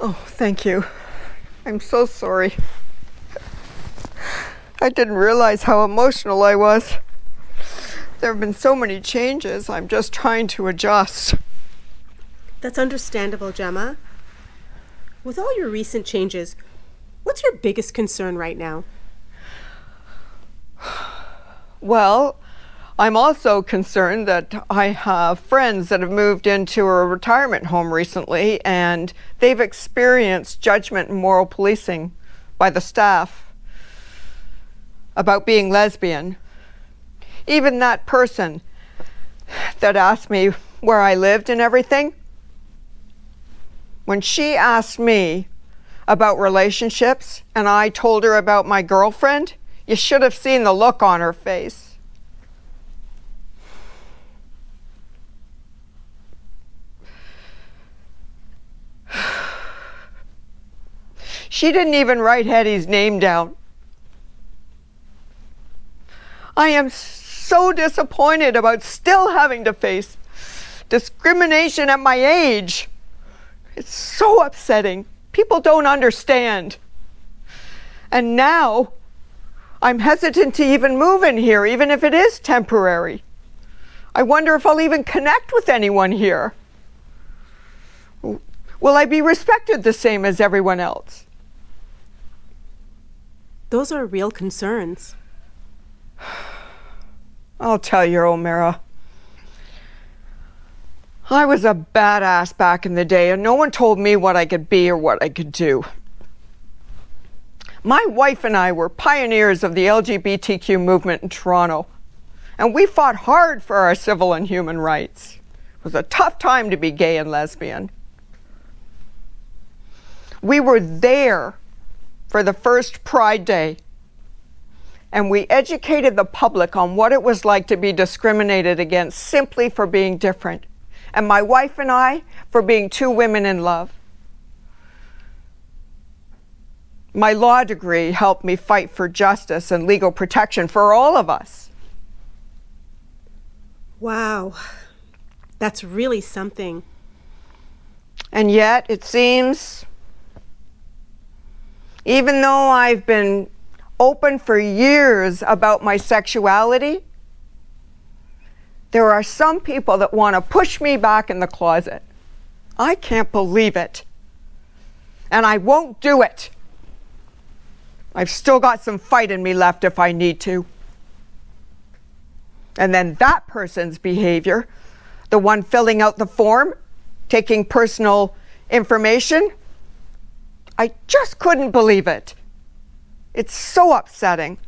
Oh, thank you. I'm so sorry. I didn't realize how emotional I was. There have been so many changes, I'm just trying to adjust. That's understandable, Gemma. With all your recent changes, what's your biggest concern right now? Well, I'm also concerned that I have friends that have moved into a retirement home recently and they've experienced judgment and moral policing by the staff about being lesbian. Even that person that asked me where I lived and everything, when she asked me about relationships and I told her about my girlfriend, you should have seen the look on her face. She didn't even write Hetty's name down. I am so disappointed about still having to face discrimination at my age. It's so upsetting. People don't understand. And now I'm hesitant to even move in here, even if it is temporary. I wonder if I'll even connect with anyone here. Will I be respected the same as everyone else? Those are real concerns. I'll tell you, O'Mara. I was a badass back in the day, and no one told me what I could be or what I could do. My wife and I were pioneers of the LGBTQ movement in Toronto, and we fought hard for our civil and human rights. It was a tough time to be gay and lesbian. We were there for the first Pride Day, and we educated the public on what it was like to be discriminated against simply for being different and my wife and I for being two women in love. My law degree helped me fight for justice and legal protection for all of us. Wow, that's really something. And yet, it seems, even though I've been open for years about my sexuality, there are some people that want to push me back in the closet. I can't believe it. And I won't do it. I've still got some fight in me left if I need to. And then that person's behavior, the one filling out the form, taking personal information, I just couldn't believe it. It's so upsetting.